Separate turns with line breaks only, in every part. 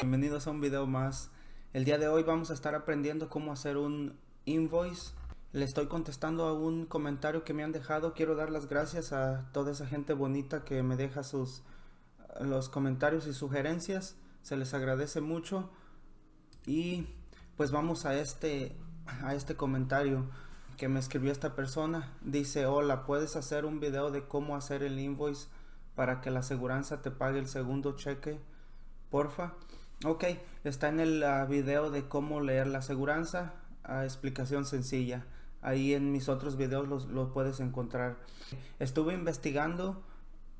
Bienvenidos a un video más. El día de hoy vamos a estar aprendiendo cómo hacer un invoice. Le estoy contestando a un comentario que me han dejado. Quiero dar las gracias a toda esa gente bonita que me deja sus los comentarios y sugerencias. Se les agradece mucho. Y pues vamos a este a este comentario que me escribió esta persona. Dice, hola, ¿puedes hacer un video de cómo hacer el invoice para que la aseguranza te pague el segundo cheque? Porfa. Ok, está en el uh, video de cómo leer la aseguranza. Explicación sencilla. Ahí en mis otros videos los, los puedes encontrar. Estuve investigando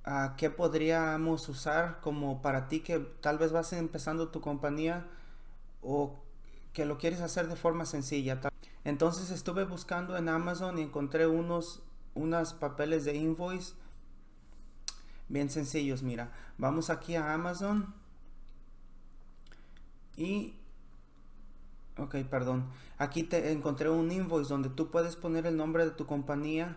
uh, qué podríamos usar como para ti que tal vez vas empezando tu compañía o que lo quieres hacer de forma sencilla. Entonces estuve buscando en Amazon y encontré unos, unos papeles de invoice bien sencillos. Mira, vamos aquí a Amazon y ok perdón. Aquí te encontré un invoice donde tú puedes poner el nombre de tu compañía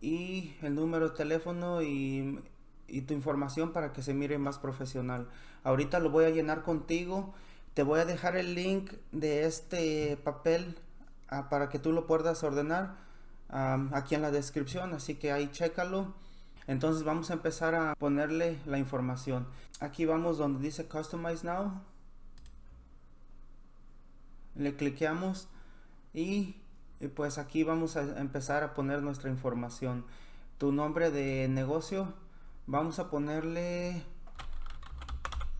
y el número de teléfono y, y, tu información para que se mire más profesional. Ahorita lo voy a llenar contigo. Te voy a dejar el link de este papel uh, para que tú lo puedas ordenar aquí en la descripción así que ahí chécalo. Entonces vamos a empezar a ponerle la información. Aquí vamos donde dice customize now le cliqueamos y, pues aquí vamos a empezar a poner nuestra información. Tu nombre de negocio vamos a ponerle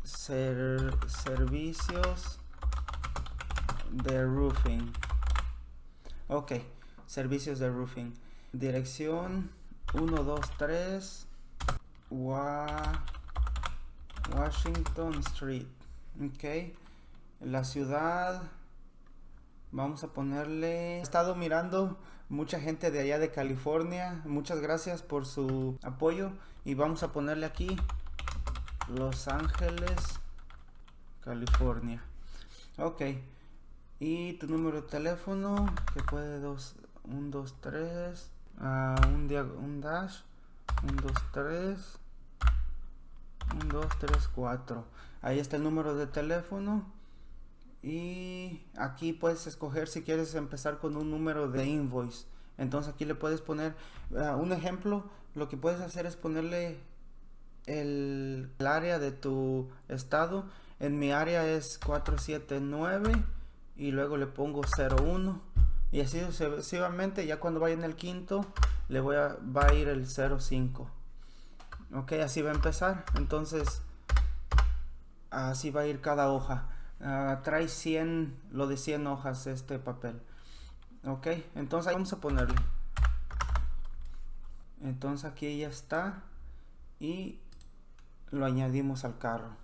servicios de roofing. Ok servicios de roofing. Dirección 123 Washington Street. Ok la ciudad Vamos a ponerle... He estado mirando mucha gente de allá de California. Muchas gracias por su apoyo. Y vamos a ponerle aquí Los Ángeles, California. Ok. Y tu número de teléfono, que puede dos, un, dos, tres, uh, un, un dash, un, dos, tres, un, dos, tres, cuatro. Ahí está el número de teléfono y aquí puedes escoger si quieres empezar con un número de invoice. Entonces aquí le puedes poner uh, un ejemplo lo que puedes hacer es ponerle el, el, área de tu estado. En mi área es 479 y luego le pongo 01 y así sucesivamente ya cuando vaya en el quinto le voy a va a ir el 05 ok así va a empezar. Entonces así va a ir cada hoja uh, trae 100 lo de 100 hojas este papel. Ok entonces vamos a ponerle. Entonces aquí ya está y lo añadimos al carro.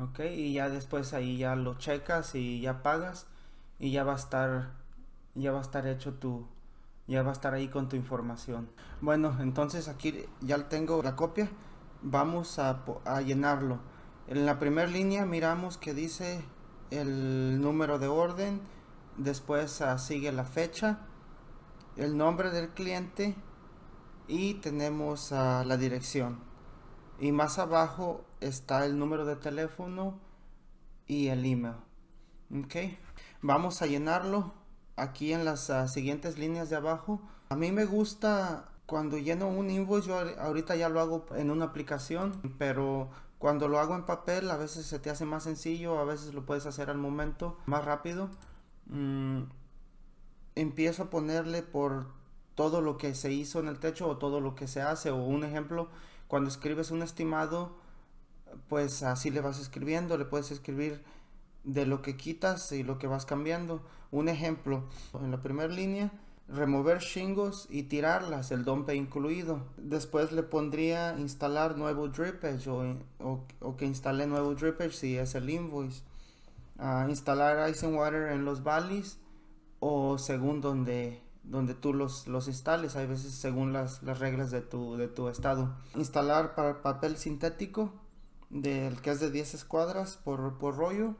Ok y ya después ahí ya lo checas y ya pagas y ya va a estar ya va a estar hecho tu ya va a estar ahí con tu información. Bueno entonces aquí ya tengo la copia. Vamos a llenarlo en la primera línea miramos que dice el número de orden, después uh, sigue la fecha, el nombre del cliente y tenemos uh, la dirección. Y más abajo está el número de teléfono y el email. Ok, vamos a llenarlo aquí en las uh, siguientes líneas de abajo. A mí me gusta cuando lleno un invoice, yo ahorita ya lo hago en una aplicación, pero cuando lo hago en papel a veces se te hace más sencillo, a veces lo puedes hacer al momento más rápido. Mm, empiezo a ponerle por todo lo que se hizo en el techo o todo lo que se hace o un ejemplo, cuando escribes un estimado, pues así le vas escribiendo, le puedes escribir de lo que quitas y lo que vas cambiando. Un ejemplo, en la primera línea remover shingles y tirarlas, el dompe incluido. Después le pondría instalar nuevo drippage o, o, que instale nuevo drippage si es el invoice. Uh, instalar ice and water en los valleys o según donde, donde tú los, los instales, hay veces según las, las reglas de tu, de tu estado. Instalar para papel sintético del que es de 10 escuadras por, por rollo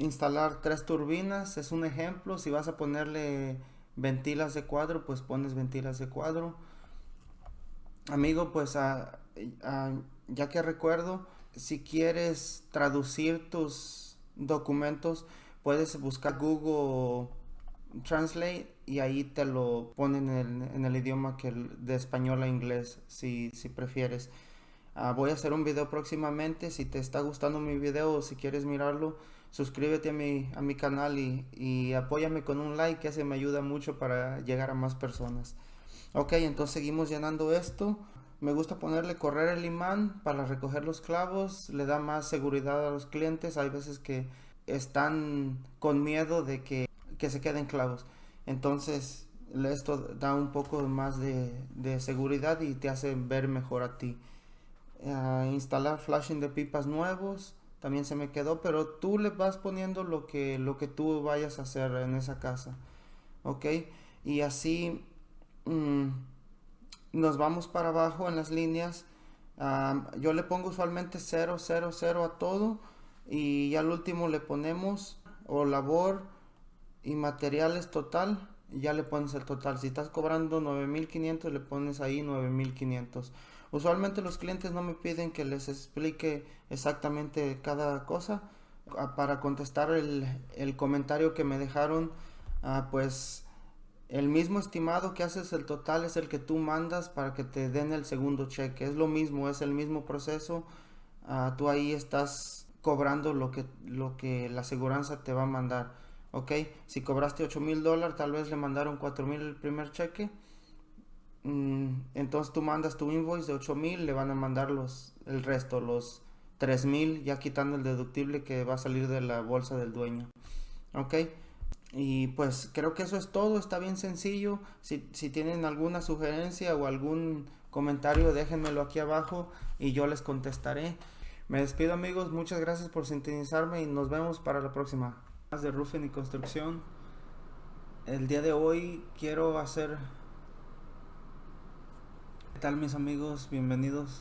instalar tres turbinas es un ejemplo si vas a ponerle ventilas de cuadro pues pones ventilas de cuadro amigo pues ya que recuerdo si quieres traducir tus documentos, puedes buscar Google Translate y ahí te lo ponen en el, idioma que de español a inglés, si, si prefieres. Ah, voy a hacer un video próximamente. Si te está gustando mi video o si quieres mirarlo, suscríbete a mi, a mi canal y, y apóyame con un like, que ese me ayuda mucho para llegar a más personas. Ok, entonces seguimos llenando esto. Me gusta ponerle correr el imán para recoger los clavos. Le da más seguridad a los clientes. Hay veces que están con miedo de que, se queden clavos. Entonces esto da un poco más de, de seguridad y te hace ver mejor a ti instalar flashing de pipas nuevos también se me quedó pero tú le vas poniendo lo que lo que tú vayas a hacer en esa casa ok. Y así mm, nos vamos para abajo en las líneas. Yo le pongo usualmente 0 0 0 a todo y al último le ponemos o labor y materiales total ya le pones el total. Si estás cobrando 9500 le pones ahí 9500 Usualmente los clientes no me piden que les explique exactamente cada cosa. Ah, para contestar el, comentario que me dejaron, ah, pues el mismo estimado que haces el total es el que tú mandas para que te den el segundo cheque. Es lo mismo, es el mismo proceso. Ah, tú ahí estás cobrando lo que, lo que la aseguranza te va a mandar. Ok, si cobraste 8 mil dólares, tal vez le mandaron 4 mil el primer cheque entonces tú mandas tu invoice de 8000, le van a mandar los, el resto, los 3000, ya quitando el deductible que va a salir de la bolsa del dueño. Ok, y pues creo que eso es todo, está bien sencillo. Si, si tienen alguna sugerencia o algún comentario, déjenmelo aquí abajo y yo les contestaré. Me despido amigos, muchas gracias por sintonizarme y nos vemos para la próxima. Más de roofing y construcción. El día de hoy quiero hacer ¿Qué tal mis amigos? Bienvenidos.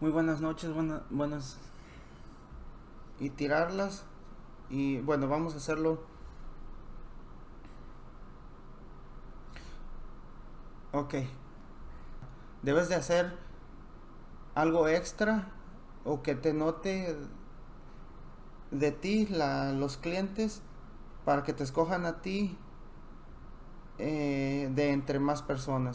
Muy buenas noches, buenas... Y tirarlas. Y bueno, vamos a hacerlo. Ok. Debes de hacer algo extra o que te note de ti los clientes para que te escojan a ti eh, de entre más personas.